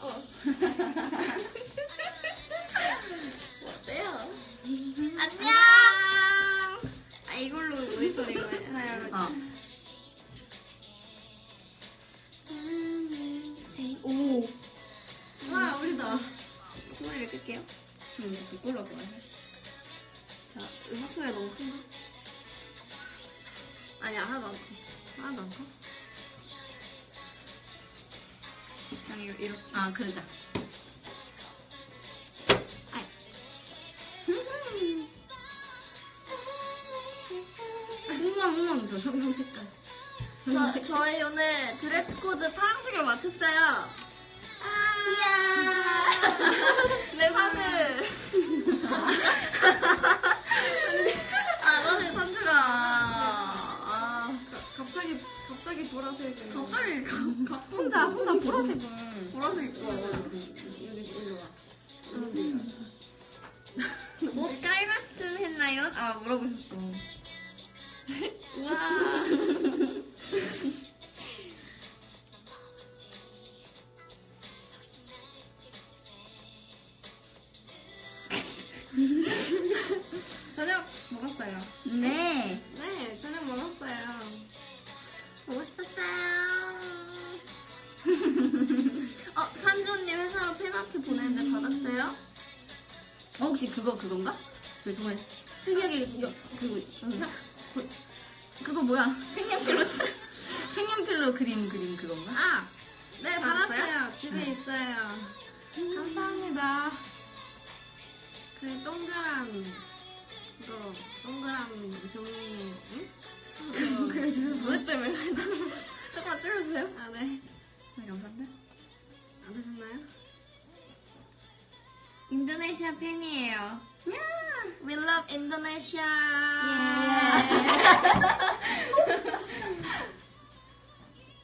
哦哈 파 혹시 그거, 그건가? 그 정말 특이하게, 여, 그거, 응. 그거 뭐야? 색연필로, 색연필로 그림, 그림 그건가? 아! 네, 받았어요? 받았어요. 집에 있어요. 감사합니다. 그 동그란, 이거, 동그란 종이, 응? 그거. 그래주세요. 뭐 때문에 조금만 줄여주세요. 아, 네. 네, 감사합니다. 안 드셨나요? 인도네시아 팬이에요. We love Indonesia.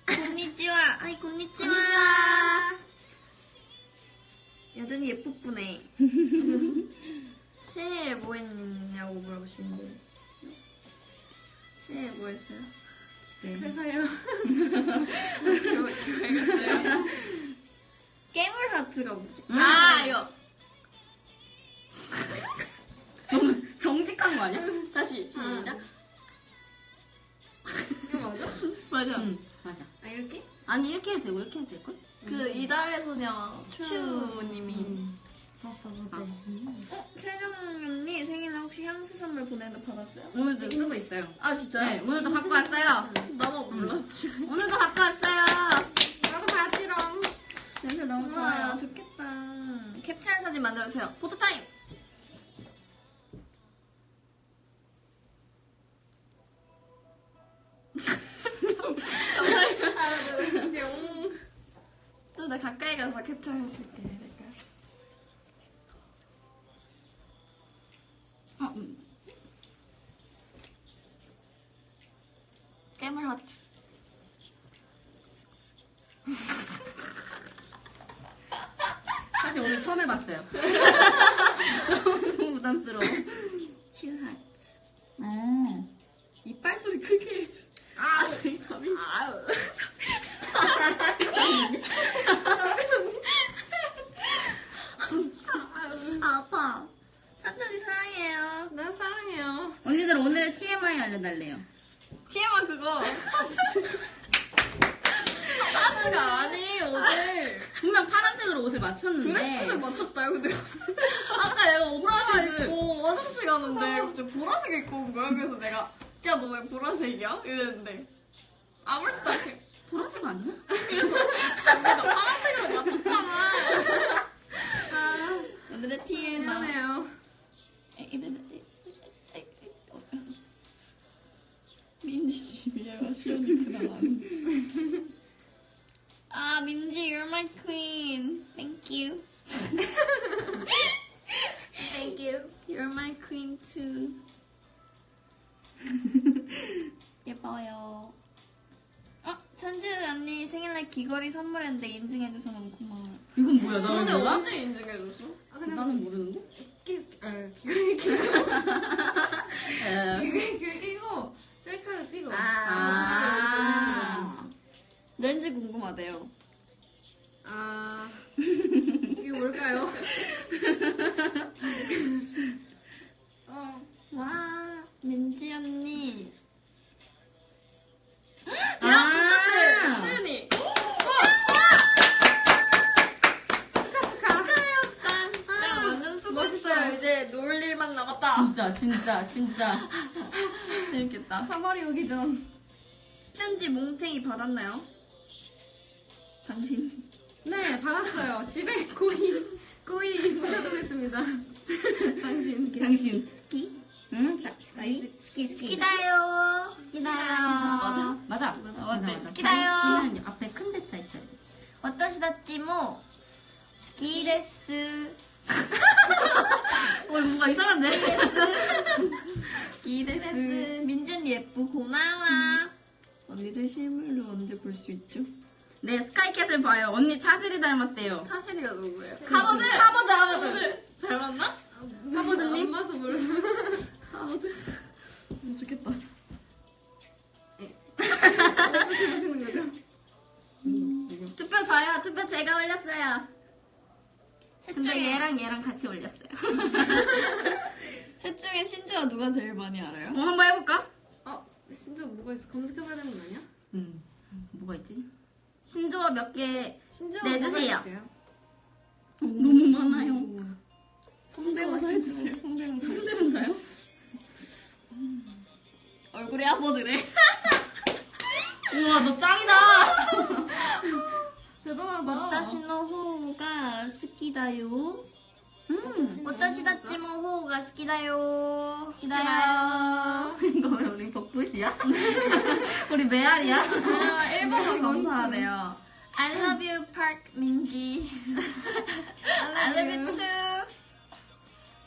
곤니찌와. 아이 곤니찌와. 여전히 예쁘쁘네. 새해 뭐 했냐고 물어보시는데. 새해 뭐 했어요? 집에. 회사요. 알겠어요. 깨물 하트가 뭐지? 음. 아, 이거. 너무 정직한 거 아니야? 다시, 시작. 이거 맞아? 맞아. 응, 맞아. 아, 이렇게? 아니, 이렇게 해도 되고, 이렇게 해도 될걸? 그 이달의 소녀 추님이 봤어, 아, 그때. 음. 어? 최정윤이 생일에 혹시 향수 선물 보내는 거 받았어요? 오늘도 쓰고 있어요. 아 진짜요? 네, 오늘도 갖고 왔어요. 나만 몰랐지 오늘도 갖고 왔어요. 나도 봤지롱. 냄새 너무 좋아요. 좋겠다 캡처 사진 만들어주세요 포토타임 좀더 가까이 가서 캡처해줄게 될까요? 아, 음. 깨물 하트 사실 오늘 처음 해봤어요. 너무 부담스러워. 츄 하트 어. 이빨 소리 크게 해주 아 저희 답이 아유. 아, 아파 찬천이 사랑해요 난 사랑해요. 언니들 오늘의 TMI 알려달래요. TMI 그거 찬츠가 아니 어제 분명 파란색으로 옷을 맞췄는데. 드레스 코드 맞췄다고 내가 아까 내가 오브라색 보라색을. 입고 화장실 가는데 갑자기 보라색 입고 온 거야 그래서 내가 야 너 왜 보라색이야? 이랬는데 아무렇지도 않게 보라색 아니야? 그래서 언니가 파란색으로 맞췄잖아 아, 오늘의 TMI 미안해요. 민지 집이야 시원이 그다음 안 아, 민지, you're my queen. Thank you. Thank you. You're my queen too. 예뻐요. 어, 찬주 언니 생일날 귀걸이 선물했는데 인증해줘서 너무 고마워요. 이건 뭐야? 나는 너네 몰라? 언제 인증해줬어? 아, 그냥 나는 모르는데? 끼, 아, 귀걸이 끼고, 에. 귀걸이 귀 끼고, 셀카를 찍어. 아. 렌즈 궁금하대요. 아 이게 뭘까요? 어, 와 민지 언니. 아, 시은이. 짠. 짠 완전 수고했어요. 이제 놀 일만 남았다. 진짜, 진짜, 진짜. 재밌겠다. 3월이 오기 전 편지 몽탱이 받았나요? 당신. 네, 받았어요. 집에 고이 고이 묻혀두겠습니다. 당신 당신. 스키. 응? 스키? 스키, 스키. 스키다요. 스키다요. 맞아? 맞아. 맞네. 맞아. 스키다요. 스키는 앞에 큰 대자 있어야 돼. 私たちも好きです。 어, 뭔가 이상한데? 好きです. 민준 예쁘 고마워. 언니들 실물로 언제 볼 수 있죠? 네, 스카이캐슬 봐요. 언니 차세리 닮았대요. 차세리가 누구예요? 하버드! 하버드, 하버드! 닮았나? 하버드님? 안 봐서 몰라. 하버드. 좋겠다. 어떻게 보시는 거죠? 투표 저요. 투표 제가 올렸어요. 셋 근데 중에 얘랑 얘랑 같이 올렸어요. 셋 중에 신주가 누가 제일 많이 알아요? 어, 한번 해볼까? 어, 신조 뭐가 있어? 검색해봐야 되는 거 아니야? 음. 뭐가 있지? 신조어 몇개 신조 내주세요. 너무 많아요. 성대모사 해주세요. 성대모사. 성대모사요? 얼굴에 하버드래. 우와, 너 짱이다! 대단하다. 와타시노 호우가 스키다요. 음, 와타시 다치모 호우가 스키다요. 스키다요. 이거 왜 우리 벚꽃이야? 우리 메아리야? 일본어 검사하네요. I love you, Park Minji. I love you too.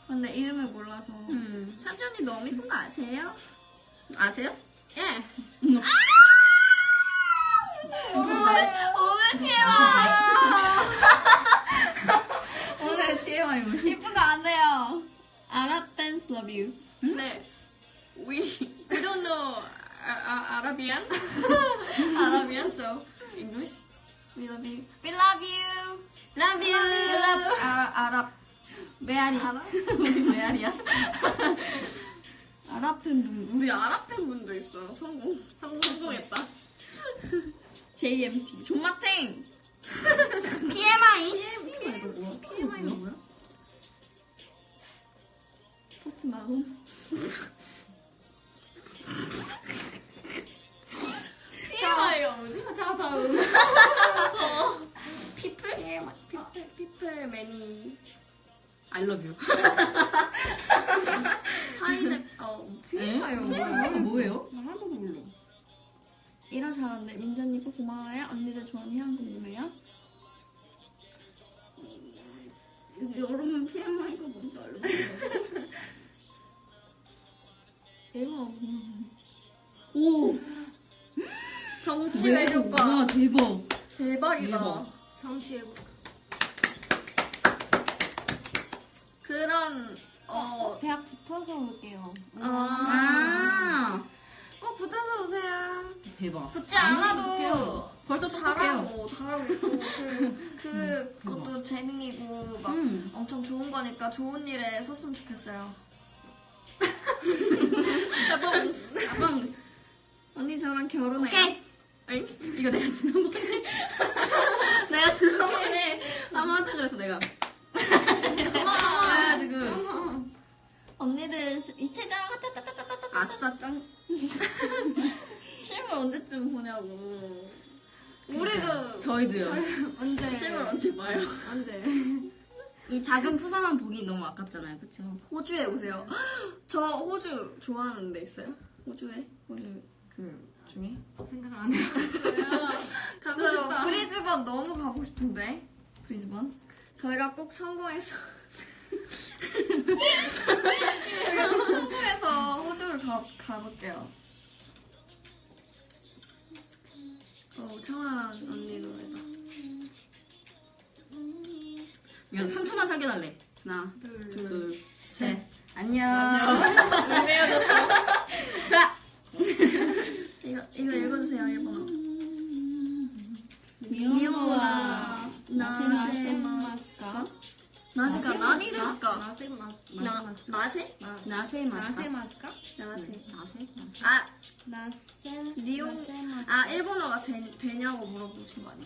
근데 이름을 몰라서. 음. 찬준이 너무 이쁜 거 아세요? 아세요? 예. 음. 아! 어려워요. TMI. 오늘 TMI 뭐 이쁜 거안 돼요. Arab fans love you. 네. We we don't know uh, uh, Arabian. Arabian, so English. We love you. We love you. Love you. We love Arab. Arab. 메아리. 우리 메아리야? 아랍 팬분. 우리 아랍 팬분도 있어. 성공. 성공했다. JMT. 존맛탱. PMI. PMI 뭐야? PMI가 뭐야? 포스 마론. PMI가 뭐지? 자 다음. 피플? 피플 피플 매니. I love you. 파인애플. 어, PMI 이거 뭐예요? 나 하나도 몰라. 이런 잘하는데 민전이 꼭 고마워요. 언니들 좋아하는 향 궁금해요. 여러분 PMI가 뭔지 알려주세요. 일본어 오! 정치 외교과. 와, 대박. 대박이다. 대박. 정치에 그런 어 대학 붙어서 올게요. 아, 아, 꼭 붙어서 오세요. 대박. 붙지 않아도. 벌써 잘하고 잘하고 있고 그, 그 음, 대박. 그것도 재능이고 막 음. 엄청 좋은 거니까 좋은 일에 썼으면 좋겠어요. 아방. 언니 저랑 결혼해요. 오케이. 엥? 이거 내가 지난번에 보냐고. 우리도 저희도요 언제 실물 언제 봐요? 안돼. 이 작은 푸사만 보기 너무 아깝잖아요 그쵸? 호주에 오세요. 저 호주 좋아하는 데 있어요? 호주에? 호주 그 중에? 생각을 안 해요. 가고 저 싶다. 브리즈번 너무 가고 싶은데 브리즈번 저희가 꼭 성공해서 저희가 꼭 성공해서 호주를 가, 가볼게요 어 청아 언니 노래다 이거 3초만 사귀어달래. 하나 둘 둘셋. 안녕. 자. 이거 이거 읽어주세요 일본어 미혼과 나세마스카? 나세가 나니 데스까? 나세 마 나- 나세 나세 나세 마스카. 나세 마스카? 나세 나세? 아 나세 니온 아 일본어가 되, 되냐고 물어보신 거 아니야?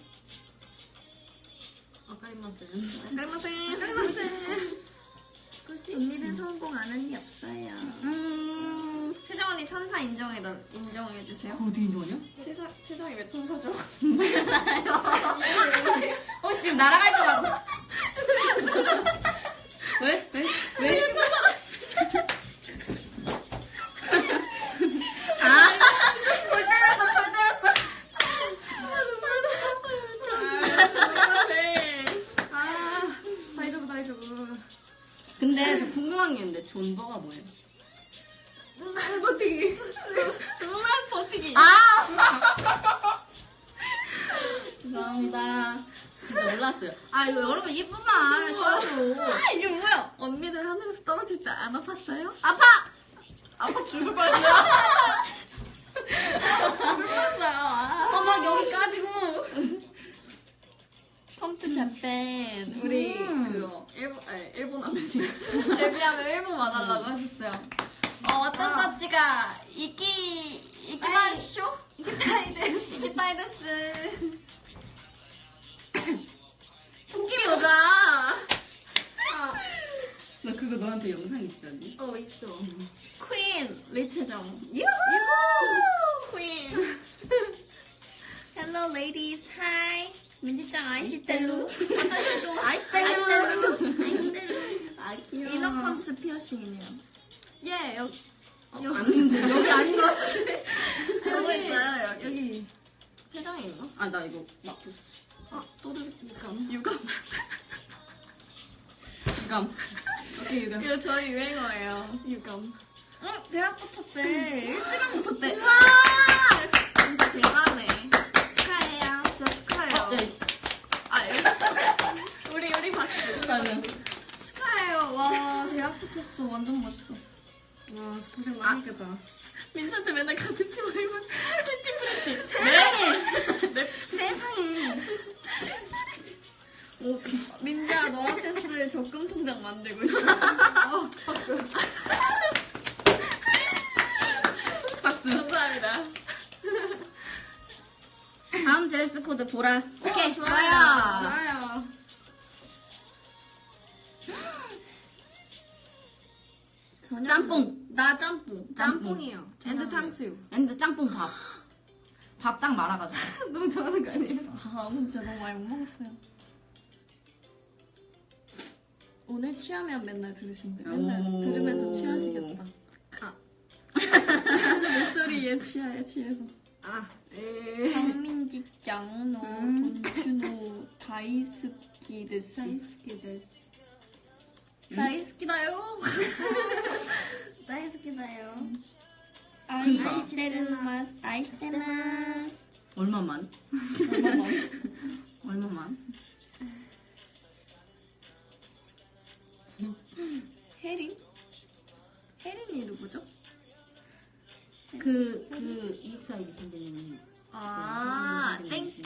아까리마스. 깔마센 깔마센 언니들 성공 안 한 게 없어요. 음. 채정 언니 천사 인정해 인정해 주세요. 어디 인정하냐? 채정 채정이 왜 천사죠? 혹시 지금 날아갈 것 같아? 왜? 왜? 왜? 아 다이저브 다이저브 근데 저 궁금한 게 있는데 존버가 뭐예요? 눈알 버티기 눈알 버티기 아! 죄송합니다. 진짜 몰랐어요. 아, 이거 여러분 예쁜 말 써줘. 아 이게 뭐야 언니들 하늘에서 떨어질 때 안 아팠어요? 아파! 아파 죽을 뻔했어요. 죽을 뻔했어요 아. 어, 막 여기까지고. Come to Japan 우리 음. 그거 일본 아니 일본 아메리 데뷔하면 일본 와달라고 하셨어요. 어 私たちが? 行き 行きましょう? 行きたいです. 行きたいです. 토끼 여자. 나 그거 너한테 영상 있지 않니? 어 있어. 퀸 리체정. 유후! 퀸. Hello ladies, hi. 민지짱 아이시텔루. 와타시도 아이시텔루. 아이스텔루 아. 이너펀치 피어싱이네요. 예 여기 아닌데, 여기 아닌 것 같아. 저거 있어요 여기 여기. 세정에 있나? 아, 나 이거 막. 아 또르르 유감 유감 유감. 오케이, 유감. 이거 저희 유행어예요 유감 응, 대학 붙었대. 일찍은 붙었대. 와 진짜 대단해 축하해요 진짜 축하해요 어, 네. 아 예. 우리 우리 박수 나는. 축하해요 와 대학 붙었어. 완전 멋있어. 와, 고생 많이 했겠다. 민찬씨 맨날 같은 팀 아니면 네! 세상에. 오, 민지야, 너한테 쓸 적금 통장 만들고 있어. 어, 박수. 박수. 감사합니다. 다음 드레스 코드 보라. 오케이, 좋아요. 좋아요. 좋아요. 짬뽕. 나 짬뽕. 짬뽕이요. And 탕수육. And 짬뽕 밥. 밥 딱 말아가지고. 너무 좋아하는 거 아니에요? 아, 진짜 너무 많이 못 먹었어요. 오늘 취하면 맨날 들으신대. 맨날 오. 들으면서 취하시겠다. 아. 아주 목소리에 취해, 취해서. 아, 에. 황민지 ちゃん, の, 음. 本当の, 大好きです. 大好きです. 大好きだよ. 大好きだよ. 愛してます, 愛してます. 얼마만? 얼마만? 혜린? 혜린이 누구죠? 그, 그, EXID 선배님. 아, 네, thank you.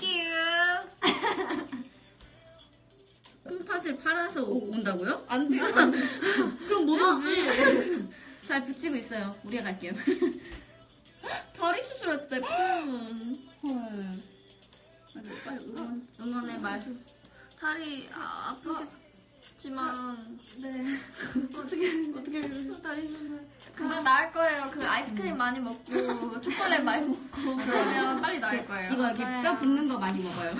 콩팥을 팔아서 오- 온다고요? 안 돼. 그럼 못 오지. 잘 붙이고 있어요. 우리가 갈게요. 다리 수술했대, 응. 헐. 빨리, 응원, 응원의 말. 다리 아, 아프겠지만 네. 어떻게, 어떻게. 다리 좀. 금방 나을 거예요. 그 아이스크림 많이 먹고 초콜릿 많이 먹고 그러면 빨리 나을 거예요. 이거 이렇게 맞아요. 뼈 붙는 거 많이 먹어요.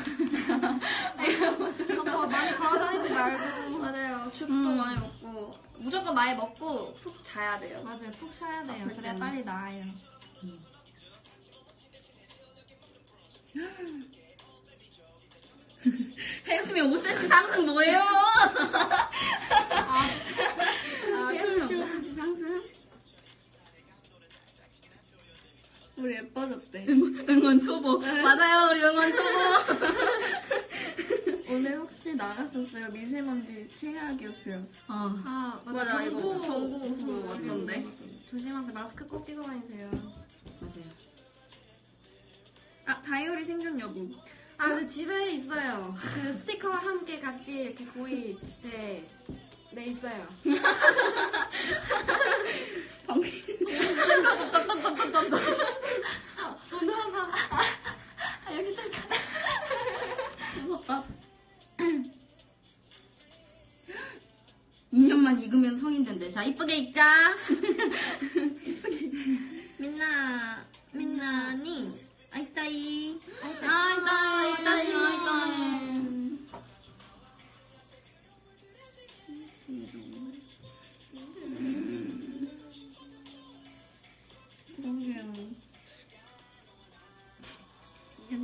아빠 많이 걸어다니지 말고. 맞아요. 죽도 음. 많이 먹고 무조건 많이 먹고 푹 자야 돼요. 맞아요. 푹 쉬어야 돼요. 아플 그래야 때는. 빨리 나아요. 해수미 5cm 상승 뭐예요? 아, 해수미 5cm 상승? 우리 예뻐졌대. 응원 초보. 맞아요, 우리 응원 초보. 오늘 혹시 나갔었어요? 미세먼지 최악이었어요. 어. 아, 맞아, 이거 경고. 경고에서 음, 왔던데. 조심하세요. 마스크 꼭 끼고 다니세요. 맞아요. 아 다이어리 생존 여부. 아, 아, 그 집에 있어요. 그 스티커와 함께 같이 이렇게 거의 제, 네, 있어요. 오늘 하나. 아, 여기 셀카. 무섭다. 2년만 익으면 성인 된대. 자, 이쁘게 읽자. 민나 민나니 아이따이 아이따이, 아이따시. 아이따이. 너무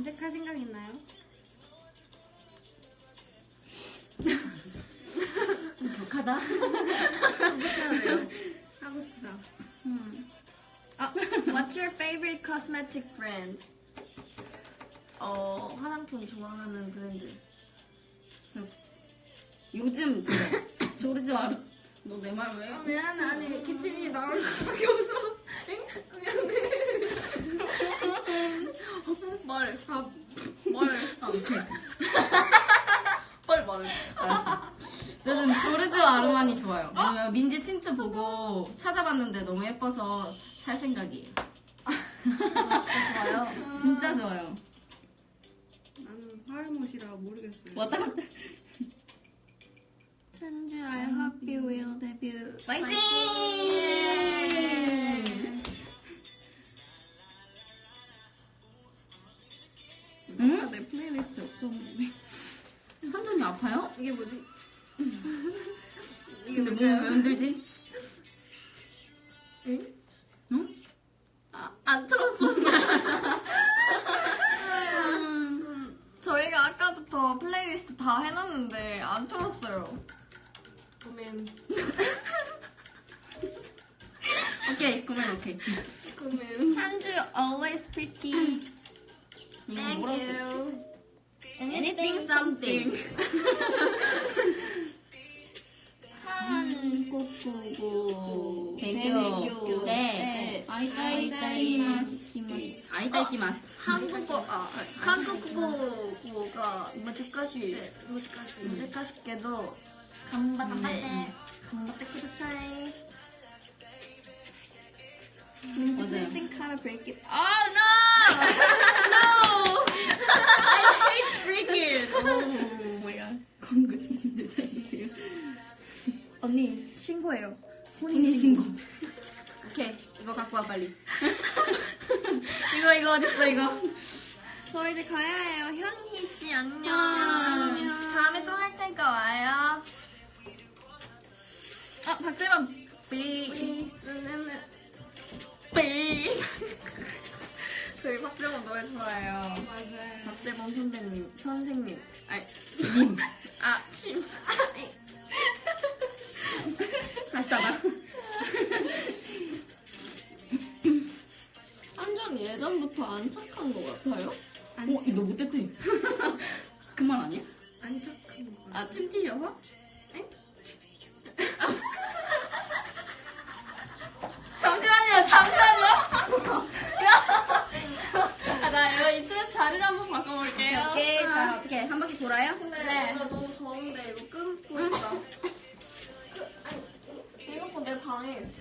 염색할 생각 있나요? 격하다. 하고 싶다. 아, what's your favorite cosmetic brand? 어, 화장품 좋아하는 브랜드. 요즘. 조르지 마루. 너 내 말 왜? 미안해, 아니, 기침이 나올 수밖에 없어. 뭘? 아, 뭘? 아, 오케이. 뭘 뭘? 알았어. 요즘 조르지오 아르마니 좋아요. 왜냐면 민지 틴트 보고 찾아봤는데 너무 예뻐서 살 생각이에요. 진짜 좋아요. 진짜 좋아요. 나는 화알못이라 모르겠어요. 왔다 갔다. 천주 I hope you will debut. 파이팅! 응? 내 플레이리스트에 없었는데. 삼촌이 아파요? 이게 뭐지? 근데 몸왜 흔들지? 예전부터 안 착한 것 같아요. 어, 너 못됐대. 그 말 아니야? 안 착한 거. 아, 침 튀셔서? 잠시만요, 잠시만요. 아, 나 이거 이쯤에서 자리를 한번 바꿔볼게요. 오케이, 자, 어떻게 한 바퀴 돌아요? 네. 나 너무 더운데 이거 끊고 싶다. 그, 아니, 이거 내 방에 있어.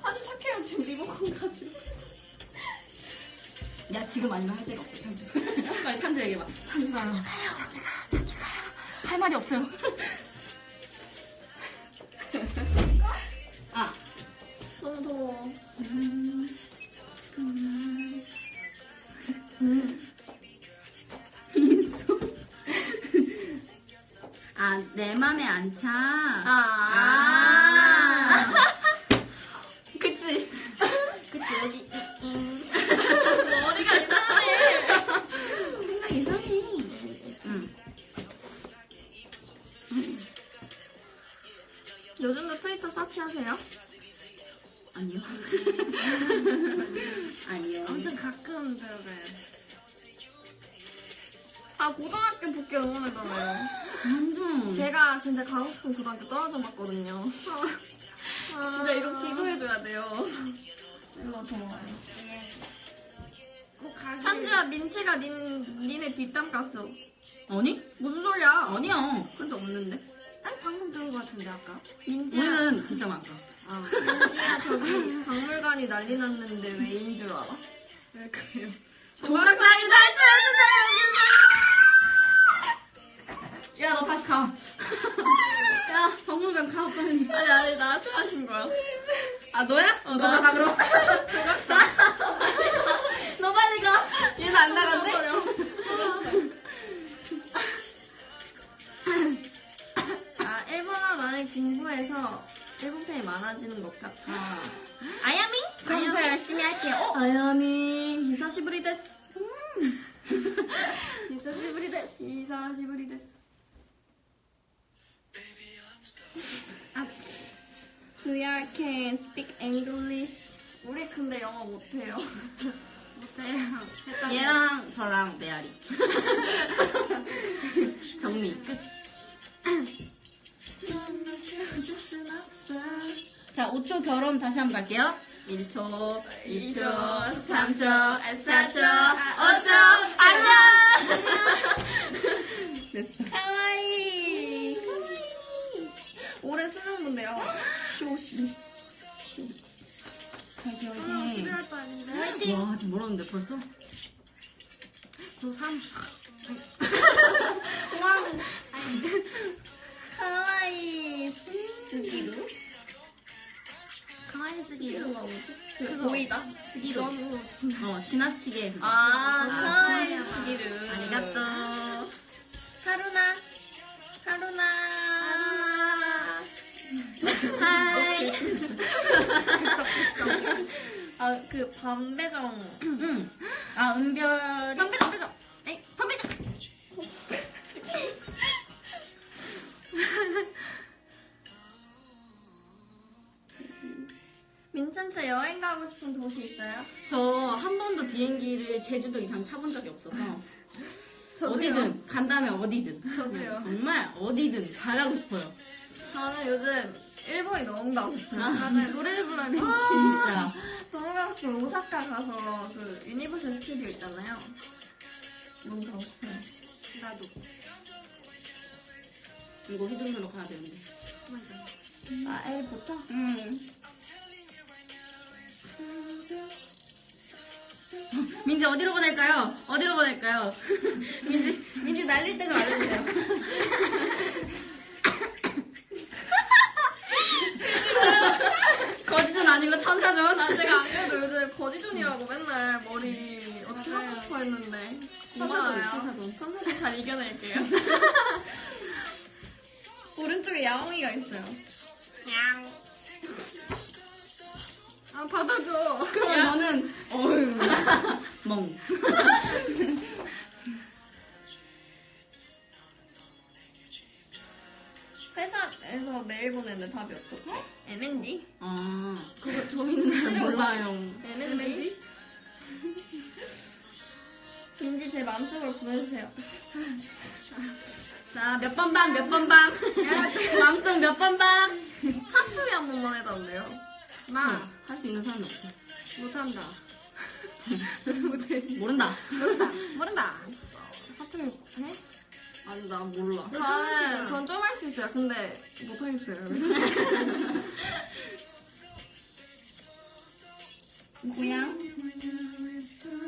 사실 착해요. 지금 리모컨 가지고. 야, 지금 아니면 할 데가 없어, 찬주. 빨리 찬주 얘기해봐. 찬주, 찬주 가요. 찬주 가, 찬주 가요. 할 말이 없어요. 아, 너무 더워. 아, 내 맘에 안 차. 아. 아. 요즘도 트위터 서치하세요? 아니요. 아니요. 아무튼 가끔 들어가요. 아, 고등학교 붙게 응원해달래요. 완전. 제가 진짜 가고 싶은 고등학교 떨어져 봤거든요. 진짜 이거 기도해줘야 돼요. 이거 좋아요. 꼭 가기. 찬주야 민채가 닌 니네 뒷담 깠어. 아니? 무슨 소리야? 아니야. 그래도 없는데. 아니 방금 들은 것 같은데 아까. 민지야. 우리는 안 까. 아. 민지야 저기 박물관이 난리 났는데 왜인 줄 알아? 왜 그래요? 조각상이 야너 다시 가. 야, 박물관 가, 빨리. 아니 아니 나한테 하신 거야. 아, 너야? 어, 너가 가, 그럼. 조각상. 너 빨리 가. 얘는 안 나간대? 공부해서 일본 팬이 많아지는 것 같아. 아. 아야미? 그럼 더 열심히 할게요. 어? 아야미 久しぶりです. 久しぶりです. 久しぶりです. 아, VR can speak English. 우리 근데 영어 못해요. 못해요. 얘랑 저랑 메아리. 정리. 끝. 자, 5초 결혼 다시 한번 갈게요. 1초, 2초, 3초, 4초, 5초, 안녕! 됐어. 카와이. 올해 수능문데요. 쇼시. 화이팅, 수능 화이팅. 11월 달인데. 와, 아직 멀었는데 벌써? 고3. 카와이. 스기루? 쓰기로. 스기루가 뭐지? 그거. 보이다. 너무 어, 지나치게. 그거. 아, 아, 진짜. すぎる. ありがとう. 하루나. 하루나. はい. 아, 그 반배정. 응. 아, 은별이. 반배정, 배정. 에이, 판매자. 민천차 여행 가고 싶은 도시 있어요? 저 한 번도 비행기를 제주도 이상 타본 적이 없어서. 어디든 간다면 어디든 저도요. 정말 어디든 다 가고 싶어요. 저는 요즘 일본이 너무 가고 싶어요. 아, 다들 노래를 부르면 진짜. 너무 가고 싶어요. 오사카 가서 그 유니버셜 스튜디오 있잖아요. 너무 가고 싶어요. 나도. 이거 휘두르러 가야 되는데. 맞아. 아, L부터? 음. 민지 어디로 보낼까요? 어디로 보낼까요? 민지 민지 날릴 때 좀 알려주세요. 거짓은 아니고 천사전. 아, 제가 안 그래도 요즘 거지존이라고 맨날 머리 어떻게 하고. 싶어 했는데. 고마워요. 천사전. 천사전 잘 이겨낼게요. 오른쪽에 야옹이가 있어요. 아, 받아줘. 그럼 너는 어휴 멍. 회사에서 메일 보냈는데 답이 없었고. M&D? 아 그거 저희는 잘 몰라요. M&D? 민지 제 마음속으로 보내주세요. 자 몇 번 방 몇 번 방. 마음속 몇번 방. 사투리 한 번만 해달래요. 나 할 수 있는 사람이 없어. 못한다. 모른다. 모른다. 사투리 해? 아니 나 몰라. 저는 전 좀 할 수 있어요. 근데 못하겠어요. 고향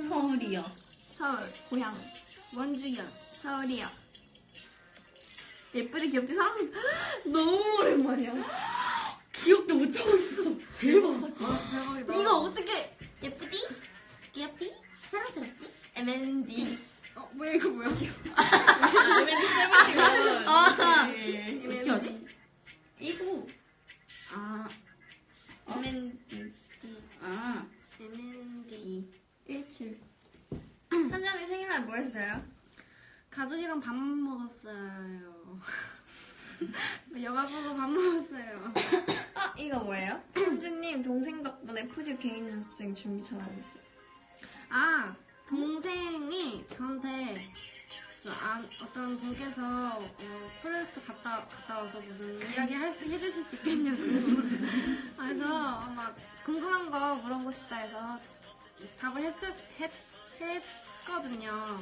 서울이요. 서울 고향 원주야. 서울이요. 예쁘디 귀엽디 사람 너무 오랜만이야. 기억도 못하고 있어. 대박. 와 대박이다. 이거 어떻게? 예쁘디 귀엽디 사랑스럽디 M&D. 어, 뭐야 이거 뭐야? 아, M&D 셀마티가. 아, 네. 어떻게 하지? 이구 아, M&D 아, M&D 17. 산장이 생일날 뭐 했어요? 가족이랑 밥 먹었어요. 영화 보고 밥 먹었어요. 아 이거 뭐예요? 현주님 동생 덕분에 푸듀 개인 연습생 준비 잘하고 있어요. 아 동생이 저한테 그 아, 어떤 분께서 어, 프레스 갔다 갔다 와서 무슨 이야기 할 수 해주실 수 있겠냐고 그래서 막 궁금한 거 물어보고 싶다 해서 답을 해주, 해, 했거든요.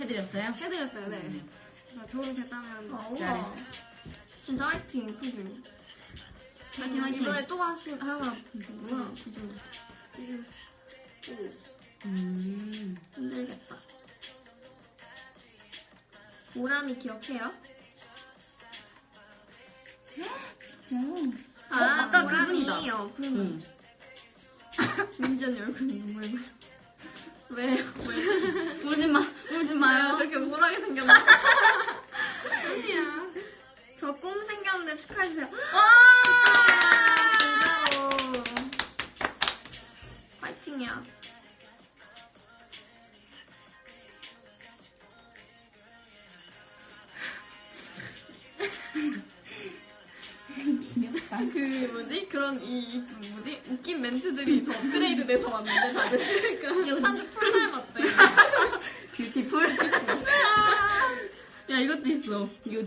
해드렸어요? 해드렸어요, 네. 그래서 도움이 됐다면 어, 우와. 잘했어. 진짜 화이팅, 푸주. 화이팅, 화이팅. 이번에 또 하시, 하나 푸주구나, 푸주. 시즌 4. 음. 힘들겠다. 오람이 기억해요? 진짜. 아, 어, 아까 오람이 그분이다. 어플. 응. 민지 언니 얼굴이 눈물 나. 왜? 왜? 울지 마, 울지 마요. 되게 우울하게 생겼나? 아니야. 저 꿈 생겼는데 축하해주세요. 진짜로. 파이팅이야. 그 뭐지 그런 이, 이 뭐지 웃긴 멘트들이 더 업그레이드 돼서 왔는데 다들 여산주 풀 닮았대. 뷰티풀. 야, 이것도 있어. 요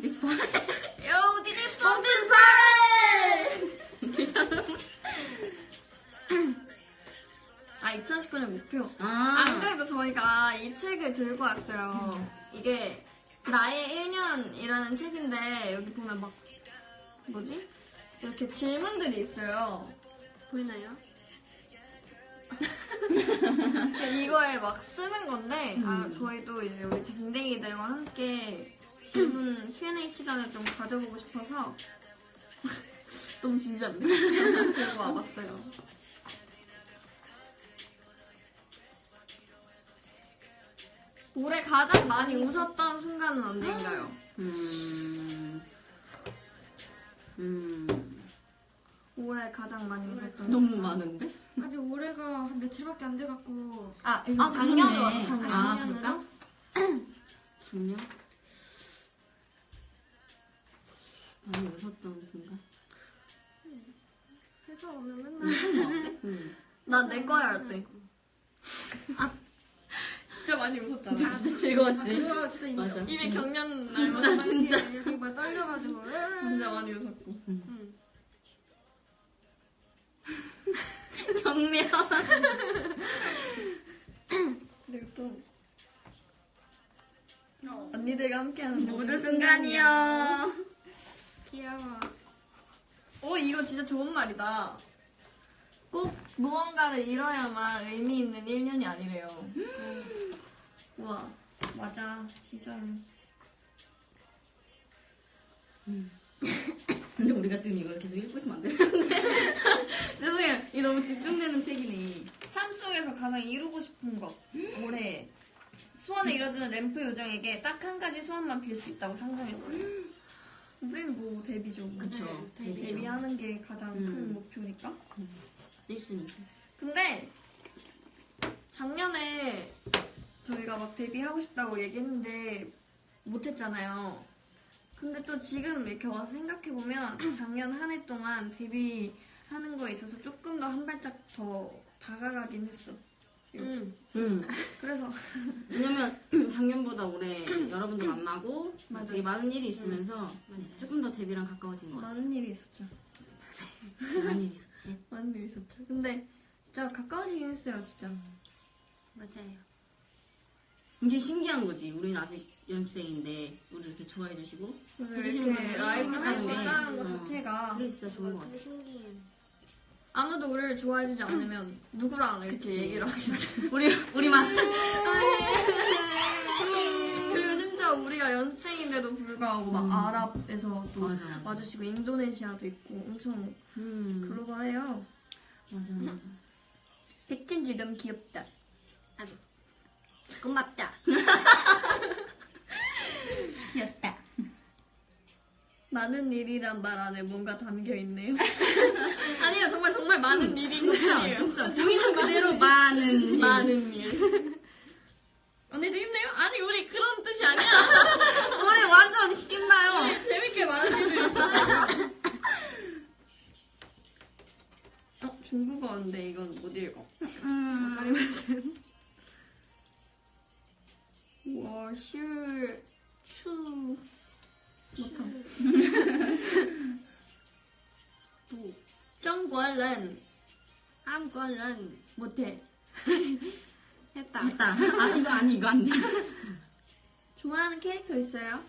DJ 스파. 요 디디 뽕든 사례. 아 2019년 목표. 아. 안 그래도 저희가 이 책을 들고 왔어요. 이게 나의 1년이라는 책인데 여기 보면 막 뭐지? 이렇게 질문들이 있어요. 보이나요? 이거에 막 쓰는 건데 아, 저희도 이제 우리 댕댕이들과 함께 질문 Q&A 시간을 좀 가져보고 싶어서 너무 진지한데 들고 와봤어요. 올해 가장 많이 웃었던 순간은 언제인가요? 음. 음. 올해 가장 많이 웃었던 너무 순간. 많은데? 아직 올해가 한 며칠밖에 안 돼갖고 아, 아, 작년으로. 왔어, 작년. 아, 작년으로? 작년? 많이 웃었던 순간? 회사 오면 맨날 응. 나 내 거야 할 때. 아, 진짜 많이 웃었잖아. 근데 진짜 즐거웠지? 그거 진짜 인정 맞아. 입에 경련 진짜, 날마다 진짜. 여기 막 떨려가지고 진짜 많이 웃었고. 응. 경련. 그리고 또 언니들과 함께하는 모든 순간이요. 귀여워. 오 이거 진짜 좋은 말이다. 꼭 무언가를 잃어야만 의미 있는 1년이 아니래요. 우와 맞아 진짜로. 근데 우리가 지금 이걸 계속 읽고 있으면 안 되는데. 죄송해요. 이 너무 집중되는 책이네. 삶 속에서 가장 이루고 싶은 것 올해 소원을 이뤄주는 램프 요정에게 딱 한 가지 소원만 빌 수 있다고 상상해봐요. 우리는 뭐 데뷔죠. 뭐. 그쵸. 네, 데뷔죠. 데뷔하는 게 가장 큰 음. 목표니까. 1순위지. 근데 작년에 저희가 막 데뷔하고 싶다고 얘기했는데 못했잖아요. 근데 또 지금 이렇게 와서 생각해보면 작년 한 해 동안 데뷔하는 거에 있어서 조금 더 한 발짝 더 다가가긴 했어. 응. 그래서 왜냐면 작년보다 올해 이제 여러분들 만나고 맞아. 되게 많은 일이 있으면서 조금 더 데뷔랑 가까워진 것 같아. 많은 일이 있었죠. 많은 일이 있었지. 많은 일이 있었죠. 근데 진짜 가까워지긴 했어요, 진짜. 맞아요. 이게 신기한 거지. 우리는 아직 연습생인데 우리 이렇게 좋아해 주시고 해주시는 분들이 라이브 할수 있다는 것 어, 자체가 그게 진짜 좋은 것 같아. 아무도 우리를 좋아해주지 않으면 누구랑 이렇게 그치. 얘기를 하겠지. 우리 우리만 그리고 심지어 우리가 연습생인데도 불구하고 막 음. 아랍에서 또 맞아, 맞아. 와주시고 인도네시아도 있고 엄청 음 글로벌해요. 맞아 맞아. 백진주 너무 귀엽다. 고맙다. 귀엽다. 많은 일이란 말 안에 뭔가 담겨 있네요. 아니요, 정말 정말 많은 일이 진짜 진짜 정말 그대로 많은 일. 많은 일. 언니도 힘내요? 아니 우리 그런 뜻이 아니야. 우리 완전 힘나요. 재밌게 많은 일이 있어. 어 중국어인데 이건 못 읽어. 음. 아니 걸은 한 걸은 못해. 했다. 했다. 아 이거 아니 이거 안돼 좋아하는 캐릭터 있어요?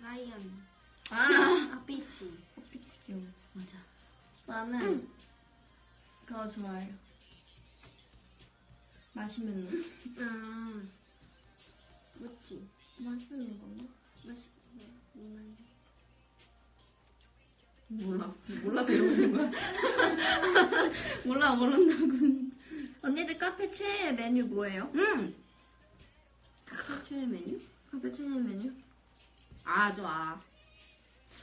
라이언. 아, 아 피치. 아피치 귀여워 맞아. 나는 그거 좋아해요. 마시멜로. 음. 아 모찌 마시멜로인가? 마시 몰라. 몰라서 이러는 거야. 몰라 모른다고. 언니들 카페 최애 메뉴 뭐예요? 음. 최애 메뉴? 카페 최애 메뉴? 아 좋아.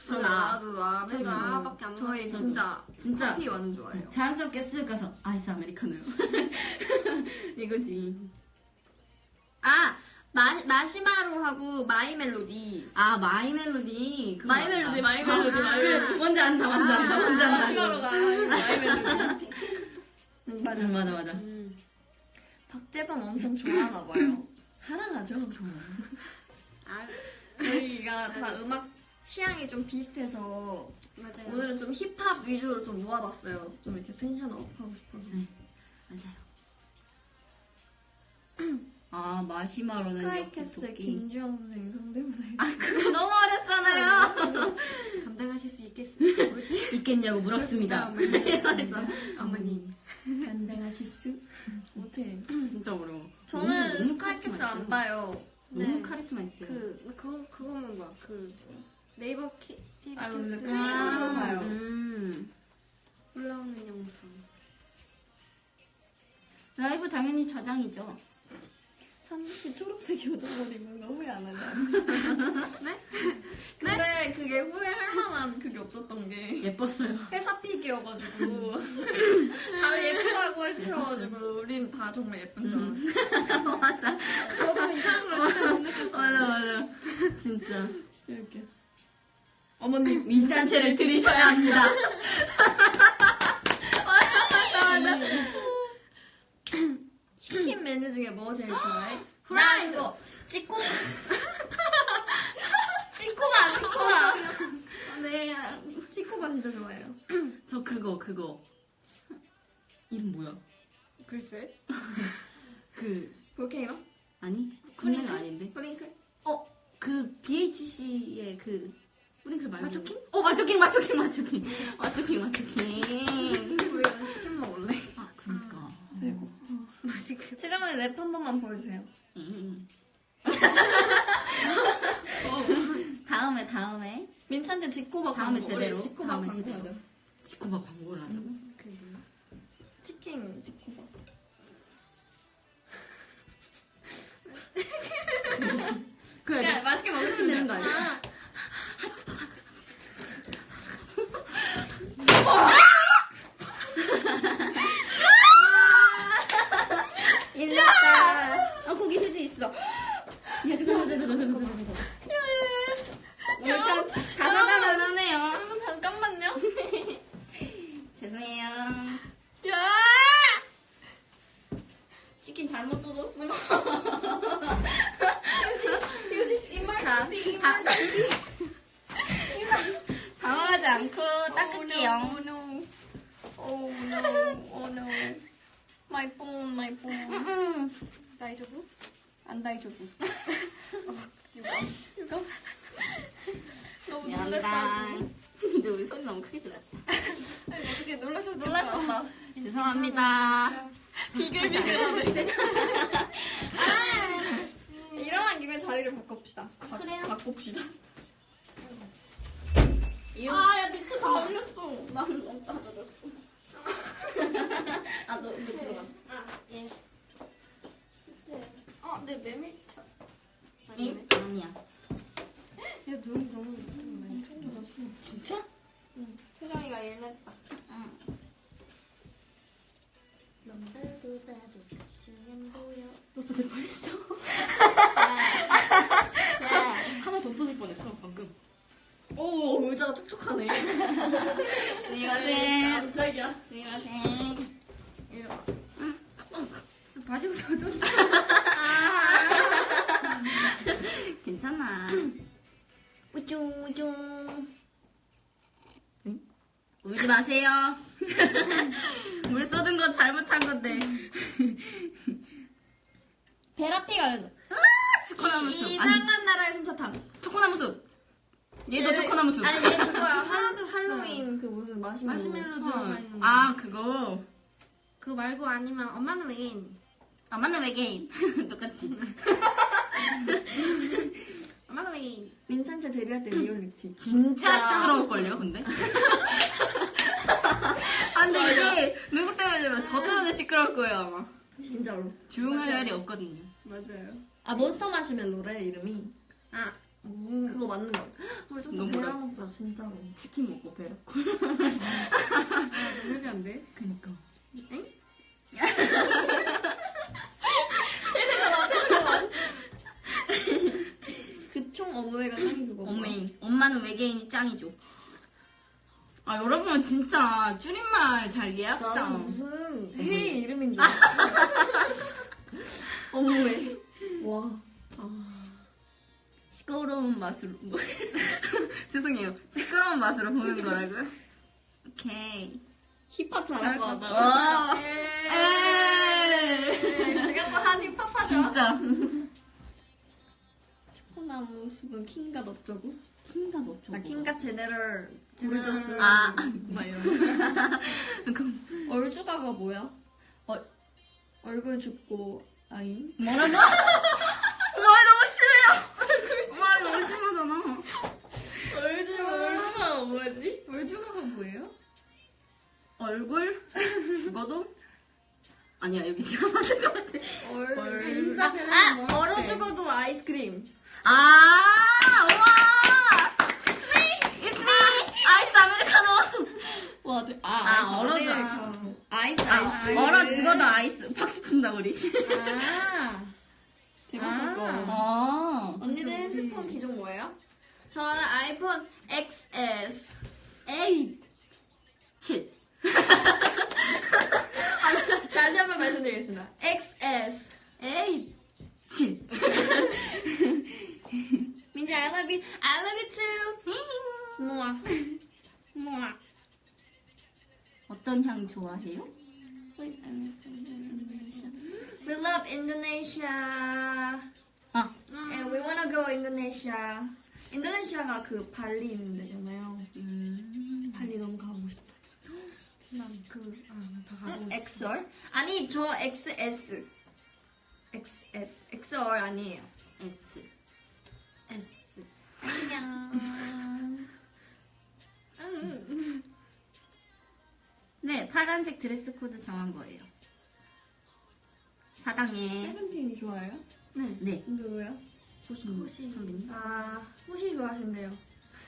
저 전아. 나도 나 저도 맨날 아밖에 안 저희 먹었어요. 진짜 진짜 커피 완전 좋아해요. 자연스럽게 쓱 가서 아이스 아메리카노요. 이거지. 아 마, 마시마로 하고 My Melody. 아 My Melody. My Melody. My Melody, 아, My 그래, Melody. 뭔지 안다, 뭔지 안다, 뭔지 안다. 마시마로가 My Melody. 응, 맞아, 맞아, 맞아. 음. 박재범 엄청 좋아하나 봐요. 사랑하죠. 좋아. 아, 저희가 다 음악 취향이 좀 비슷해서 맞아요. 오늘은 좀 힙합 위주로 좀 모아봤어요. 좀 이렇게 tension up 하고 싶어서. 네. 맞아요. 아 마시마로는 스카이캐슬. 김주영 선생님 성대모사. 아 그거 너무 어렵잖아요. 감당하실 수 있겠어요? 뭐지? 있겠냐고 물었습니다. 네. 어머님. 감당하실 수? 못해. 진짜 어려워. 저는 스카이캐슬 안. 봐요. 너무 네. 카리스마 있어요. 그, 그거, 그거만 봐. 그, 네이버 키, TV 아, 캐스트 클립으로 봐요. 음. 올라오는 영상. 라이브 당연히 저장이죠. 상씨 초록색 요정 입은 거 후회 안 하냐? 네? 근데 그게 후회할 만한 그게 없었던 게 예뻤어요. 회사 픽이어가지고 다들 예쁘다고 해주셔가지고 우린 다 정말 예쁜 줄 알았어요. 맞아. 저도 이상한 걸 그때 못 느꼈어요. 맞아, 맞아. 진짜. 진짜 웃겨. 어머님 민찬채를 들이셔야 합니다. 치킨 메뉴 중에 뭐 제일 좋아해? 나 이거 찌꼬바 찌꼬바 찌꼬바 네. 찌꼬바 진짜 좋아해요. 저 그거, 그거. 이름 뭐야? 글쎄. 그, 볼케이노? 아니? 군대가 아닌데? 프링클? 어, 그 BHC의 그 뿌링클 말고 마초킹? 어 마초킹 마초킹 마초킹 마초킹 마초킹 우리가 치킨 먹을래? 맛있게. 세자만의 랩한 번만 보여주세요. 음. 다음에 다음에 민찬테 지코바 다음에. 제대로. 다음에 광고 제대로. 지코바 광고를 하자고 그게 뭐야? 치킨 지코바. 그래 야 맛있게 먹으시면 되는 거 아니야? 일났다. 아 거기 휴지 있어. 야 잠깐만 잠깐만 잠깐만 잠깐만 오늘 참 다사다난하네요. 여러분 잠깐만요. 죄송해요. 야! 치킨 잘못 뜯었어 민찬체 데뷔할 때 리얼리티. 진짜 시끄러울걸요, 근데? 아, 근데 이게 누구 때문에 저 때문에 시끄러울 거예요, 아마. 진짜로. 조용할 날이 없거든요. 맞아요. 아 몬스터 마시멜로래 이름이. 아, 그거 맞는 거. 우리 좀더 너무 베라 그래. 먹자 진짜로. 치킨 먹고 배로. 너무 안 돼? 그니까. 그 총 어머니가 짱이 그거. 어메인. 엄마는 외계인이 짱이죠. 아, 여러분, 진짜 줄임말 잘 이해합시다. 나는 무슨 해 이름인 줄 알았어. 어머니. 와. 시끄러운 맛으로. 뭐. 죄송해요. 시끄러운 맛으로 보는 거라고요? 오케이. 힙합 잘할 것 같다. 와. 에이. 에이. 제가 또 한 힙합 하죠. 진짜. 초코나무 숲은 킹갓 어쩌고? 너 좀. 나 킹갓 제네럴 제네저스. 아. 막 이런. 그럼 얼주가가 뭐야? 어, 얼굴 죽고 아잉? 뭐라고? 말 너무 심해요. 말 너무 심하잖아. 얼주 얼주가가 뭐지? 월주가가 뭐예요? 얼굴 죽어도 아니야 여기 맞는 것 같아. 얼. 얼- 인싸 되는 아 얼어 죽어도 아이스크림. 아 우와. It's me. It's me. 아이스 아메리카노. 와, 네. 아, 아, 아이스 얼어 아메리카노. 아이스 아, 아이스. 얼어 죽어도 아이스. 박수 친다 우리. 아. 대박 거. 아. 그쵸, 우리. 핸드폰 기종 뭐예요? 저는 아이폰 XS. 에이. 7. 다시 한 번 말씀드리겠습니다. XS. 에이. 7. 민지 I love you. I love you too. 우와. 우와. 향 좋아해요? Please, I love Indonesia. We love Indonesia. 아. And we wanna go Indonesia. 인도네시아가 그 발리 있는 데잖아요. 음. 발리 너무 가고 싶다. 난그 아, 다 가고. 응? XR? 아니 저 XS. XS. XR 아니에요. S. S. 안녕. 네, 파란색 드레스 코드 정한 거예요. 사당에. 세븐틴 좋아해요? 네. 네. 누구요? 호시 선배님. 아 호시 좋아하신대요.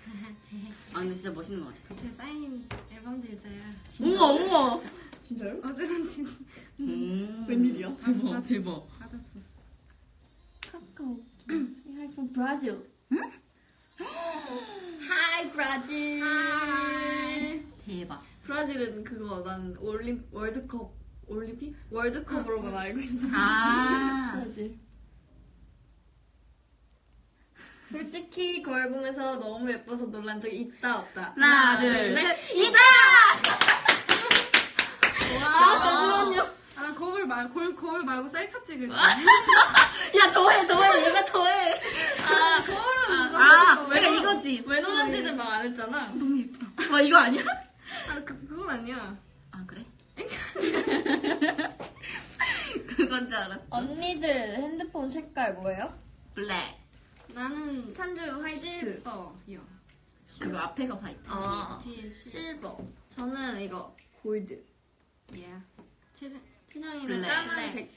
아, 근데 진짜 멋있는 것 같아요. 제 사인 앨범도 있어요. 우와, 우와. 진짜요? 어, 세븐틴 음. 웬일이야? 대박, 대박. 받았었어. 카카오. Brazil. Hi Brazil. 대박. 브라질은 그거 난 올림 월드컵 올림픽 월드컵으로만 알고 있어. 아. 브라질. 솔직히 거울 보면서 너무 예뻐서 놀란 적이 있다 없다. 하나, 둘, 셋. 이다! 와. 잠시만요. 아, 말, 거울, 거울 말고 셀카 찍을 때. 야, 더해, 더해. 얘가 더해. 아 거울은 아, 내가 이거지. 왜 놀란지는 말 안 했잖아. 너무 예쁘다. 와, 이거 아니야? 아, 그, 그건 아니야. 아, 그래? 그건 줄 알았어. 언니들 핸드폰 색깔 뭐예요? 블랙. 나는 산주 화이트. 실버요. 그거 앞에가 화이트. 아 뒤에 실. 실버. 저는 이거 골드. 예. 최선, 희정이는 블랙. 까만색.